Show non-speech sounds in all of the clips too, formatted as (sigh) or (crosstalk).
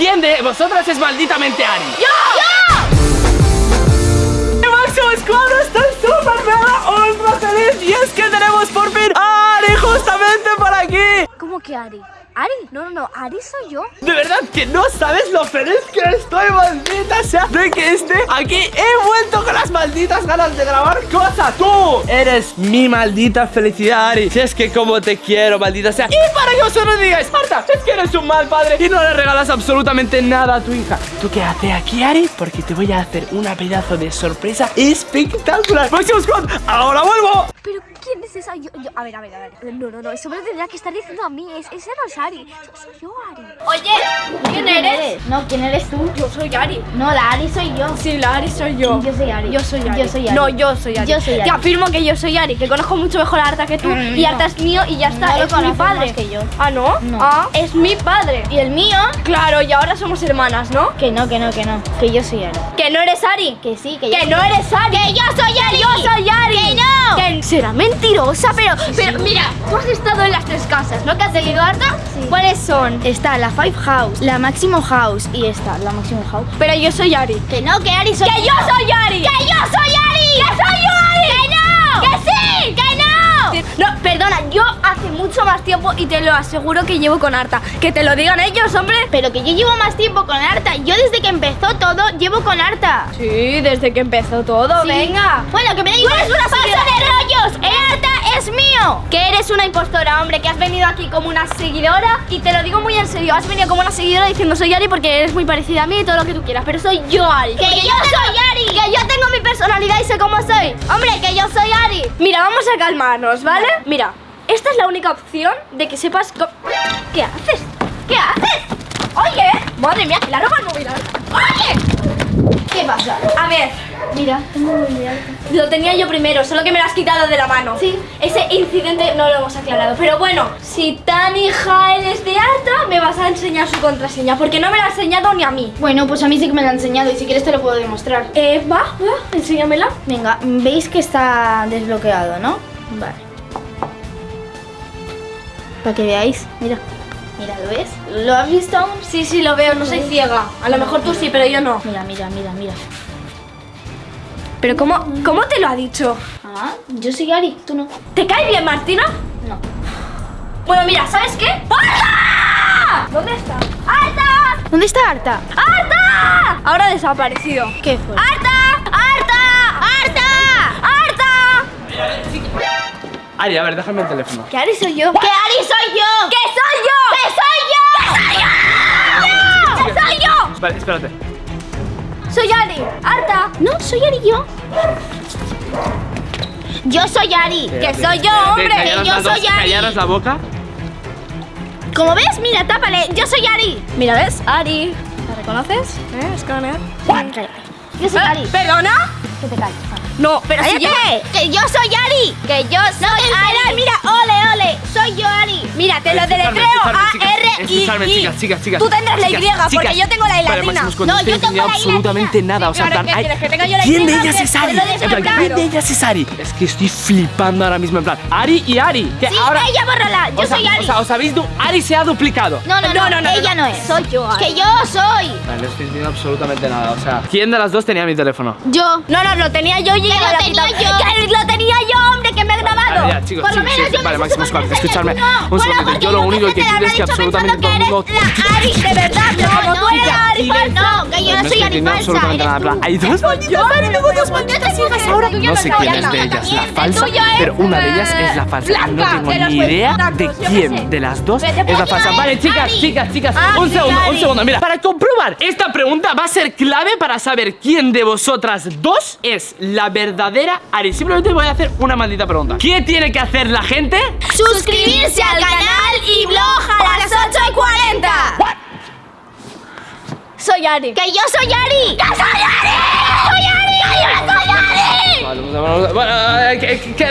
¿quién de vosotras es malditamente Ari? ¡Yo! Máximo Squad está súper mega ultra feliz Y es que tenemos que Ari? ¿Ari? No, no, no, Ari soy yo De verdad que no sabes lo feliz que estoy, maldita sea De que esté aquí He vuelto con las malditas ganas de grabar cosas Tú eres mi maldita felicidad, Ari Si es que como te quiero, maldita sea Y para que vosotros digáis Marta, es que eres un mal padre Y no le regalas absolutamente nada a tu hija ¿Tú quédate aquí, Ari? Porque te voy a hacer una pedazo de sorpresa espectacular Máximo Squad, ahora vuelvo ¿Pero quién es esa? Yo, yo- a ver, a ver, a ver No, no, no, eso me lo tendría que estar diciendo a mí es, Ese no es Ari, so- soy yo, Ari Oye, ¿quién eres? No, ¿quién eres tú? Yo soy Ari No, la Ari soy yo. Sí, la Ari soy yo Yo soy Ari. Yo soy Ari. Yo soy Ari. No, yo soy Ari. Yo soy Ari. Te afirmo que yo soy Ari, que conozco mucho mejor a Arta que tú. Mm, y no. Arta es mío y ya está. No es mi padre. más que yo. Ah, ¿no? No. Ah, es mi padre. ¿Y el mío? Claro, y ahora somos hermanas, ¿no? Que no, que no, que no. Que yo soy Ari. Que no eres Ari. Que sí, que yo Que soy no eres Ari. Que yo soy Ari. yo soy Ari. Que no. Que será mentirosa, pero, pero mira, tú has estado en las tres casas, ¿no? ¿Que has seguido Arta? Sí. ¿Cuáles son? Está la Five House, la Máximo House y esta, la Máximo House. Pero yo soy Ari. Que no, que Ari soy ¡Que yo soy Ari! ¡Que yo soy Ari! ¡Que soy Ari! ¡Que no! ¡Que sí! ¡Que no! Perdona, yo hace mucho más tiempo y te lo aseguro que llevo con Arta. Que te lo digan ellos, hombre. Pero que yo llevo más tiempo con Arta. Yo desde que empezó todo llevo con Arta. Sí, desde que empezó todo, Sí. venga. Bueno, que me da igual. eres una ¡Pasa de rollos! ¡El Arta es mío! Que eres una impostora, hombre, que has venido aquí como una seguidora y te lo digo muy en serio, has venido como una seguidora diciendo soy Ari porque eres muy parecida a mí y todo lo que tú quieras, pero soy yo Ari. ¡Que yo soy Ari! Que yo tengo mi personalidad y sé cómo soy. Hombre, que yo soy Ari. Mira, vamos a calmarnos, ¿vale? Mira, esta es la única opción de que sepas... ¿Qué haces? ¿Qué haces? Oye, madre mía, la ropa no. Oye, ¿Qué pasa? a ver, Mira, tengo muy de Arta. lo tenía yo primero, solo que me lo has quitado de la mano. Sí. Ese incidente no lo hemos aclarado. Pero bueno, si tan hija eres de Arta, me vas a enseñar su contraseña. Porque no me la ha enseñado ni a mí. Bueno, pues a mí sí que me lo ha enseñado y si quieres te lo puedo demostrar. Eh, va, va, enséñamela. Venga, veis que está desbloqueado, ¿no? Vale. Para que veáis, mira. Mira, ¿lo ves? ¿Lo has visto aún? Sí, sí, lo veo, no soy ciega. A lo mejor tú sí, pero yo no. Mira, mira, mira, mira. Pero ¿cómo, cómo te lo ha dicho? Ah, yo soy Ari, tú no. ¿Te cae bien, Martina? No. Bueno, mira, ¿sabes qué? ¡Arta! ¿Dónde está? ¡Arta! ¿Dónde está Arta? ¡Arta! Ahora ha desaparecido. ¿Qué fue? ¡Arta! ¡Arta! ¡Arta! ¡Arta! Ari, a ver, déjame el teléfono ¿Qué Ari soy yo? ¡Que Ari soy yo! ¡Que soy yo! ¡Que soy yo! ¡Que soy yo! Vale, espérate Soy Ari. Arta. No, soy Ari yo. Yo soy Ari. Que soy yo, hombre. Callaros yo soy Ari. callaros la boca Como ves, mira, tápale. Yo soy Ari. Mira, ¿ves? Ari. ¿La reconoces? ¿Eh? Cállate. Yo soy Ari. ¿Perdona? Que te calles. No, pero si yo... ¡Que yo soy Ari! Que yo soy Ari, mira, ole, ole. Soy yo Ari. Mira, te lo deletreo escuchadme, escuchadme, chicas, chicas, chicas. Tú tendrás la Y, Chicas, porque yo tengo la I latina. No, yo tengo la absolutamente latina. nada. O sea, Sí, en ahora, plan, ¿qué ay, quieres? ¿Que tenga yo la ¿quién de ellas es Ari? ¿quién de ellas es Ari? Es que estoy flipando ahora mismo en plan. Ari y Ari. Que Sí, ahora. ella bórrala. Yo o sea, soy Ari. O sea, os habéis. Ari se ha duplicado. No, no, no, ella no. es. Soy yo, Ari. Que yo soy. Vale, no estoy entendiendo absolutamente nada. O sea, ¿quién de las dos tenía mi teléfono? Yo. No, no, lo tenía yo y ella lo tenía yo. Lo tenía yo, hombre, que me he grabado. Vale, ya, chicos, Por lo sí, menos sí, yo vale, Máximo escuchadme no. un porque Yo lo único que quiero la es que absolutamente todo el mundo. la Ari, de verdad, No, no, eres chica, Ari. No, que yo No soy Ari falsa. absolutamente nada. Hay dos malditas Ari, tengo dos malditas hijas ahora. No sé quién es de ellas la falsa, es, pero una de ellas es la falsa. No tengo ni idea de quién de las dos es la falsa. Vale, chicas, chicas, chicas. Ari, Un segundo, un segundo. Mira, para comprobar esta pregunta va a ser clave para saber quién de vosotras dos es la verdadera Ari. Simplemente voy a hacer una maldita pregunta. ¿Qué tiene que hacer la gente? Suscribirse al canal y blog a las 8 y 40. Soy Ari. Que yo soy Ari. ¡Yo soy Ari! ¡Soy Ari!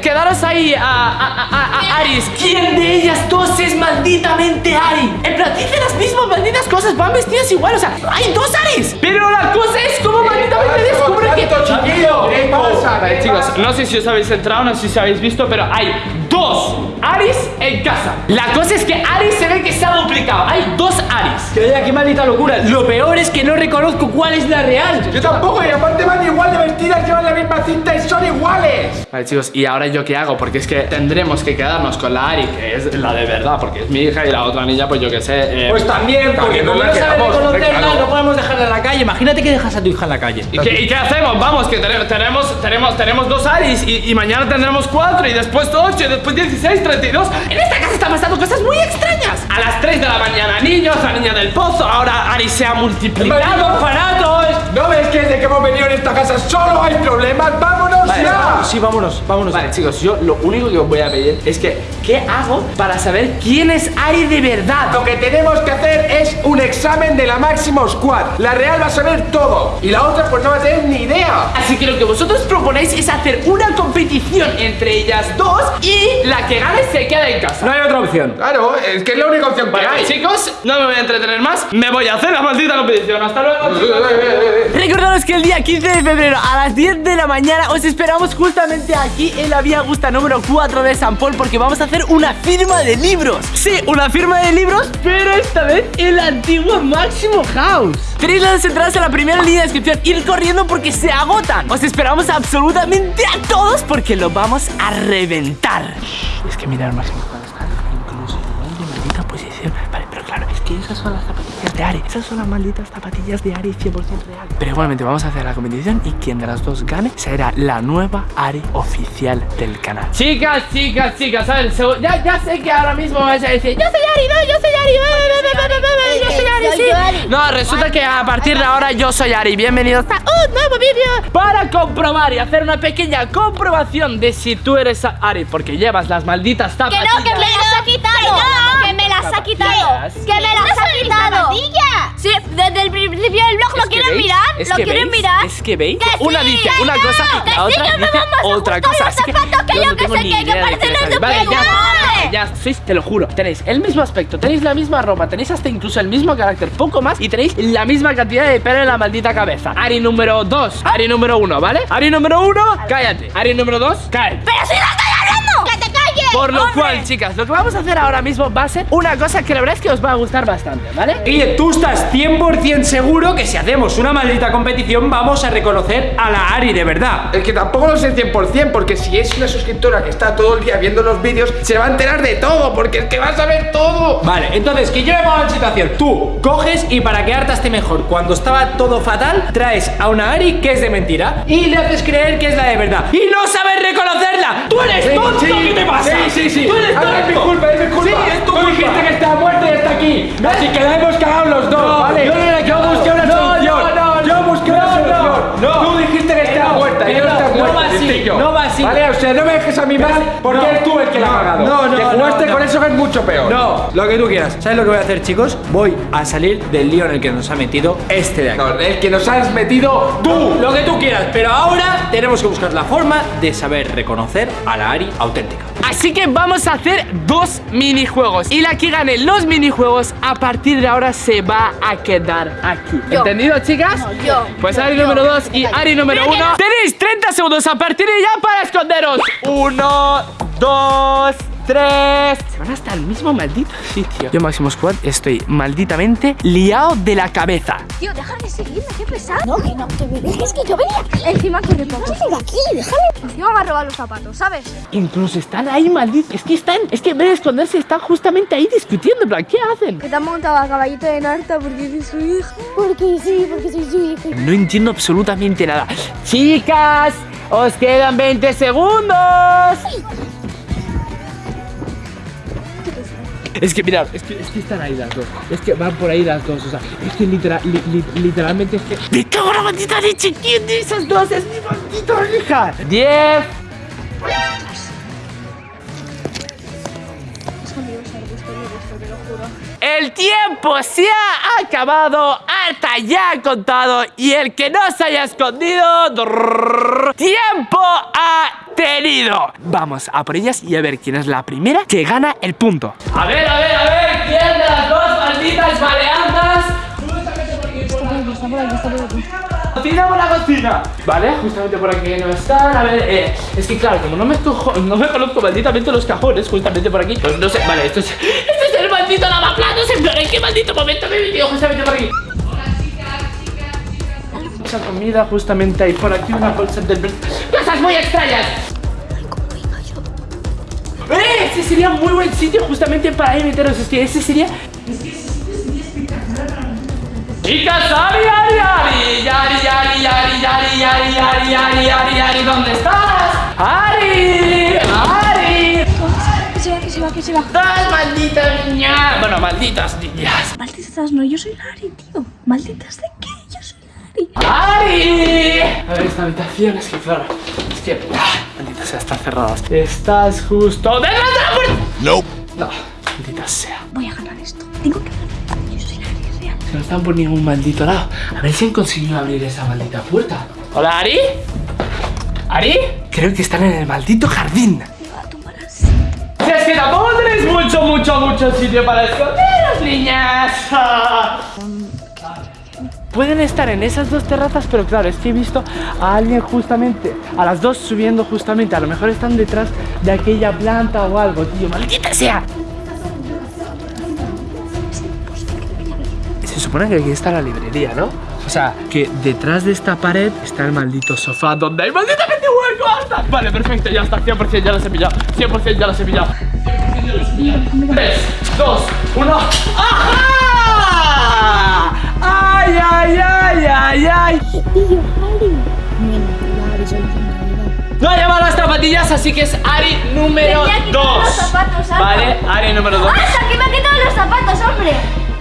Quedaros ahí, a, a- a- a- Aris. ¿Quién de ellas dos es malditamente Ari? En plan, dicen las mismas malditas cosas, van vestidas igual, o sea, hay dos Aris. Pero la cosa es cómo malditamente descubre que Chiquillo, ¿qué pasa? Vale, ¿Qué chicos, no sé si os habéis entrado, no sé si habéis visto, pero hay dos Aris en casa. La cosa es que Aris se ve que se ha duplicado. Hay dos Aris. Que oye, qué maldita locura. Lo peor es que no reconozco cuál es la real. Yo tampoco, y aparte van igual de llevan la misma cinta y son iguales. Vale, chicos, ¿y ahora yo qué hago? Porque es que tendremos que quedarnos con la Ari, que es la de verdad, porque es mi hija, y la otra niña, pues yo qué sé. eh, Pues también, porque como no sabe reconocerla, no podemos dejarla en la calle. Imagínate que dejas a tu hija en la calle. ¿Y qué, y qué hacemos? Vamos, que tenemos, tenemos, tenemos, tenemos dos Aris y, y mañana tendremos cuatro y después ocho y después 16, 32. En esta casa están pasando cosas muy extrañas. A las 3 de la mañana, niños, la niña del pozo, ahora Aris se ha multiplicado. ¡Malditos orfanatos! ¿No ves que desde que hemos venido en esta casa solo hay problemas? ¡Vámonos Vale, ya! Sí, vámonos, vámonos. Vale, chicos, yo lo único que os voy a pedir es que, ¿qué hago para saber quién es Ari de verdad? Lo que tenemos que hacer es un examen de la Máximo Squad. La Real va a saber todo y la otra pues no va a tener ni idea. Así que lo que vosotros proponéis es hacer una competición entre ellas dos y la que gane se queda en casa. No hay otra opción. Claro, es que es la única opción que Vale, hay. chicos, no me voy a entretener más. Me voy a hacer la maldita competición. Hasta luego. Recordaros que el día 15 de febrero a las 10 de la mañana os esperamos justamente aquí en la Vía Augusta número 4 de San Paul porque vamos a hacer una firma de libros. Sí, una firma de libros, pero esta vez en la antigua Máximo House. Tenéis las entradas en la primera línea de descripción. Ir corriendo porque se agotan. Os esperamos absolutamente a todos porque lo vamos a reventar. Es que mirar Máximo House que esas son las zapatillas de Ari. Esas son las malditas zapatillas de Ari 100% real. Pero igualmente vamos a hacer la competición y quien de las dos gane será la nueva Ari oficial del canal. Chicas, chicas, chicas, a ver, ya, ya sé que ahora mismo vais a decir Yo soy Ari, no, yo soy Ari, yo soy Ari, Soy yo, Ari. sí No, resulta que a partir de ahora yo soy Ari Bienvenidos a un nuevo vídeo Para comprobar y hacer una pequeña comprobación de si tú eres Ari Porque llevas las malditas Que zapatillas no, que me las ha quitado. Que me las ha quitado. Que me las ha quitado. Sí, desde el principio del blog lo quieren veis, mirar. es Lo que quieren veis, mirar. Es que veis, Que una sí, dice que una no, cosa y la sí, otra me dice otra cosa Así que zapatos, que yo no que tengo sé ni idea de Vale, ya, ya sois, te lo juro Tenéis el mismo aspecto, tenéis la misma ropa Tenéis hasta incluso el mismo carácter, poco más Y tenéis la misma cantidad de pelo en la maldita cabeza Ari número 2, Ari número 1, ¿vale? Ari número 1, cállate Ari número 2, cállate Pero si no Por lo hombre. cual, chicas, lo que vamos a hacer ahora mismo va a ser una cosa que la verdad es que os va a gustar bastante, ¿vale? Guille, tú estás 100% seguro que si hacemos una maldita competición vamos a reconocer a la Ari de verdad. Es que tampoco lo sé 100% porque si es una suscriptora que está todo el día viendo los vídeos se va a enterar de todo porque es que va a saber todo. Vale, entonces que yo me pongo en situación. Tú coges y para que hartaste mejor, cuando estaba todo fatal, traes a una Ari que es de mentira y le haces creer que es la de verdad. Y no sabes reconocerla. Tú eres Sí, tonto, sí. ¿qué te pasa? Sí, sí, sí. Tú eres Ahora es mi tonto. culpa, es mi culpa. Sí, es tu Tú culpa. dijiste que está muerta y está aquí. Así que la hemos cagado los dos, No, ¿vale? yo así. Vale, o sea, no me dejes a mí mal porque No, eres tú el que la ha no, cagado. no, no, Te jugaste no, con eso que es mucho peor. No, lo que tú quieras. ¿Sabes lo que voy a hacer, chicos? Voy a salir del lío en el que nos ha metido este de aquí. No, el que nos has metido tú. Lo que tú quieras, pero ahora tenemos que buscar la forma de saber reconocer a la Ari auténtica. Así que vamos a hacer dos minijuegos Y la que gane los minijuegos A partir de ahora se va a quedar aquí Yo. ¿Entendido, chicas? No, yo. Pues Yo, Ari yo. número 2 y. Ari número Pero que 1 no- Tenéis 30 segundos a partir de ya para esconderos Uno, dos, tres Se van hasta el mismo maldito sitio Yo, Máximo Squad, estoy malditamente liado de la cabeza Tío, deja de seguirme, qué pesado. No, que no, que me dejes que yo venía. Encima corre poco. No venga aquí, déjame. Encima me ha robado los zapatos, ¿sabes? Incluso están ahí, malditos Es que están, es que en vez de esconderse Están justamente ahí discutiendo en plan, ¿Qué hacen? Que te han montado a caballito de Narta porque eres su hijo. Porque sí, porque soy su hijo. No entiendo absolutamente nada. Chicas, os quedan 20 segundos. Es que mirad, es que, es que están ahí las dos. Es que van por ahí las dos. O sea, es que literal, li- li- literalmente es que. ¡Me cago en la maldita leche! ¿Quién de esas dos es mi maldita hija? 10. El tiempo se ha acabado, Arta ya ha contado y el que no se haya escondido, tiempo ha tenido. Vamos a por ellas y a ver quién es la primera que gana el punto. A ver, a ver, a ver, ¿quién de las dos malditas maleanzas? cocina, por la cocina Vale, justamente por aquí no están A ver, eh, es que claro, como no me, cojo, no me conozco malditamente los cajones Justamente por aquí, pues no sé, vale, esto es Esto es el maldito lavaplatos En ¿en qué maldito momento me he metido justamente por aquí? Mucha comida justamente ahí por aquí Una bolsa de... ¡Cosas muy extrañas! ¡Eh! Ese sería muy buen sitio justamente para meteros Es que ese sería... Chicas, Ari, Ari, Ari, Ari, Ari, Ari, Ari, Ari, Ari, Ari, Ari, Ari, ¿dónde estás? Ari, Ari. Que se va, que se va, que se va. ¡Estás, maldita niña! Bueno, malditas niñas. Malditas no, yo soy Lari, tío. ¿Malditas de ¡Ari! A ver, esta habitación es que, claro, es que... ah, Maldita sea, están cerradas. Estás justo de la puerta. No. No, maldita sea. Voy a ganar esto. Tengo que ganar. Yo soy Lari, real. Que no están por ningún maldito lado. A ver si han conseguido abrir esa maldita puerta. ¿Hola, Ari? ¿Ari? Creo que están en el maldito jardín. Me va a tumbar así. Si es que tampoco tenéis mucho, mucho, mucho sitio para esconderos, niñas. Pueden estar en esas dos terrazas, pero claro, es que he visto a alguien justamente, a las dos subiendo justamente. A lo mejor están detrás de aquella planta o algo, tío. ¡Maldita sea! Se supone que aquí está la librería, ¿no? O sea, que detrás de esta pared está el maldito sofá donde hay malditamente hueco hasta. Vale, perfecto, ya está, 100% ya lo he pillado. 100% ya lo he pillado. 3, 2, 1. ¡Ajá! ¡Ay, ay, ay, ay, ay! Tío, Lari. Bueno, Lari, soy yo. No ha llevado las zapatillas, así que es Ari número Tenía que quitar 2. los zapatos, Ana. Vale, Ari número 2. ¡Hasta que me ha quitado los zapatos, hombre!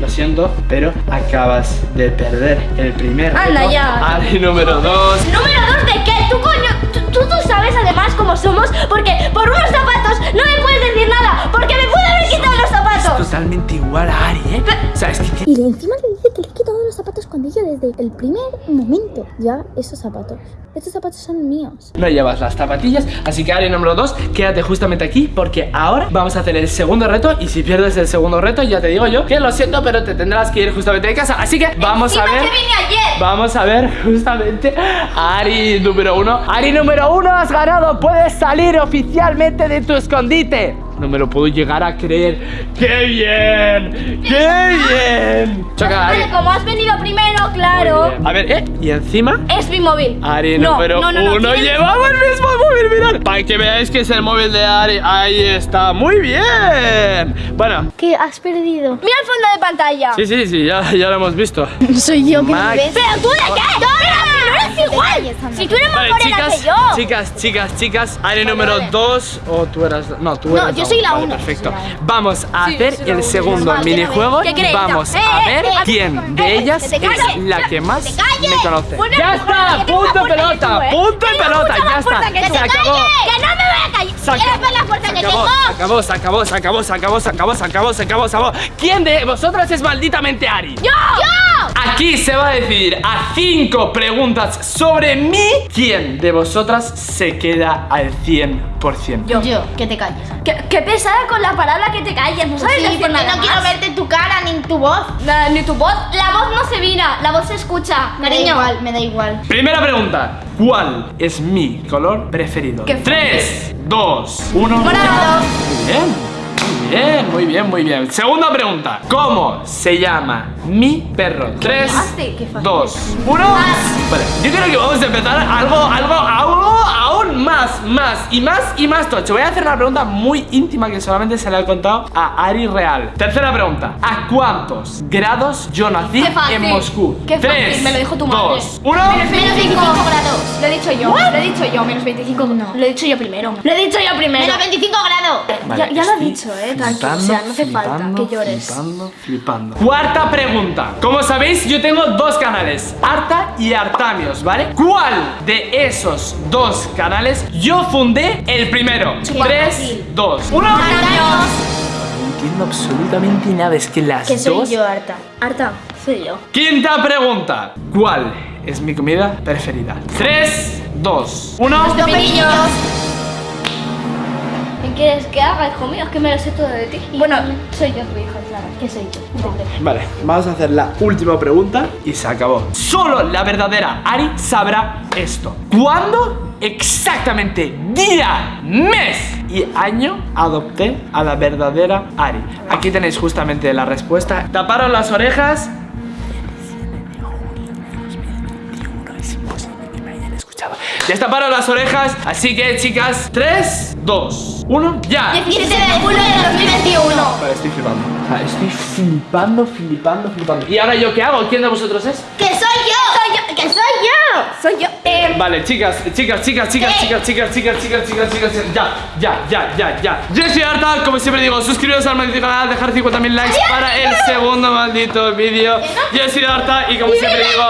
Lo siento, pero acabas de perder el primer Anda reto. ya. Ari número 2. ¿Número dos de qué? ¿Tú, coño? ¿Tú, tú, tú sabes además cómo somos? Porque por unos zapatos no me puedes decir nada. Porque me pude haber quitado los zapatos. Totalmente igual a Ari, ¿eh? O sea, es que Y encima le dice que le he quitado los zapatos cuando yo desde el primer momento ya esos zapatos. Estos zapatos son míos. no llevas las zapatillas. Así que Ari número 2, quédate justamente aquí porque ahora vamos a hacer el segundo reto. Y si pierdes el segundo reto, ya te digo yo que lo siento, pero te tendrás que ir justamente de casa. Así que vamos a ver. que vine ayer. Vamos a ver justamente a Ari número uno. Ari número uno, has ganado. Puedes salir oficialmente de tu escondite. No me lo puedo llegar a creer. ¡Qué bien! ¡Qué bien! Choca, Ari. Como has venido primero, claro. A ver, ¿eh? Y encima. Es mi móvil. Ari No, número no, no, no, uno. Llevamos el mismo móvil, mirad. Para que veáis que es el móvil de Ari. Ahí está. Muy bien. Bueno. ¿Qué has perdido? Mira el fondo de pantalla. Sí, sí, sí. Ya, ya lo hemos visto. (laughs) Soy yo que. ¿Pero tú de qué? ¡No, no! Si tú eres más Vale, morena chicas, que yo. chicas, chicas, chicas, Ari número vale. 2 o tú eras no, tú No, eras yo soy la Vale, uno. Perfecto. Soy la Vamos a hacer la el uno. segundo minijuego vamos Eh, a eh, ver eh, quién eh, de ellas es la que más me conoce. Ya está, punto pelota, ¿eh? punto pelota, ya está. que Se acabó. ¡Que no me voy a callar! Se acabó, se acabó, se acabó, se acabó, se acabó, se acabó, se acabó, se acabó. ¿Quién de vosotras es malditamente Ari? ¡Yo! Aquí se va a decidir a cinco preguntas sobre mí quién de vosotras se queda al 100%. Yo. Yo, que te calles. Qué, qué pesada con la palabra que te calles, ¿no sabes Sí, decir porque nada no quiero más? verte tu cara ni tu voz. Na- Ni tu voz, la voz no se mira, la voz se escucha, Me da igual, me da igual. Primera pregunta. ¿Cuál es mi color preferido? Qué 3, 2, 1. Morado. Muy bien. Muy bien, muy bien, muy bien. Segunda pregunta. ¿Cómo se llama mi perro? 3, fácil, qué fácil. 2, 1. Vale, yo creo que vamos a empezar algo, algo, algo aún más, más y más y más tocho. Voy a hacer una pregunta muy íntima que solamente se le ha contado a Ari Real. Tercera pregunta. ¿A cuántos grados yo nací Qué fácil. en Moscú? Qué fácil, 3, me lo dijo tu madre. 2, 1. Menos 25 grados. Lo he dicho yo, lo he dicho yo, menos 25. No. Lo he dicho yo primero. Lo he dicho yo primero. Menos 25 grados. ya, ya lo he dicho, eh, tranquilo. O sea, no hace falta que llores. Flipando, flipando. Cuarta pregunta. Como sabéis, yo tengo dos canales, Arta y Artamios, ¿vale? ¿Cuál de esos dos canales yo fundé el primero? Qué 3, fácil. 2, 1. Años. No entiendo absolutamente nada. Es que las Que soy dos. yo, Arta. Arta, soy yo. Quinta pregunta. ¿Cuál es mi comida preferida? 3, 2, 1. Los pepinillos. quieres que haga, hijo mío? Es que me lo sé todo de ti. Bueno, soy yo tu hija, claro. Que soy yo. Vale, vamos a hacer la última pregunta y se acabó. Solo la verdadera Ari sabrá esto. ¿Cuándo exactamente día, mes y año adopté a la verdadera Ari? Aquí tenéis justamente la respuesta. Taparon las orejas. Destaparon las orejas, así que chicas, 3, 2, 1, ya. 17 de julio de 2021. Vale, estoy flipando. O sea, estoy flipando, flipando, flipando. ¿Y ahora yo qué hago? ¿Quién de vosotros es? ¡Que! ¡Soy yo! ¡Que soy yo! Soy yo. Eh, Vale, chicas, chicas, chicas, chicas, ¿Qué? chicas, chicas, chicas, chicas, chicas, chicas, ya, ya, ya, ya, ya. Yo soy Arta, como siempre digo, suscribiros al maldito canal, dejar 50.000 likes para el segundo maldito vídeo. Yo soy Arta y como siempre digo.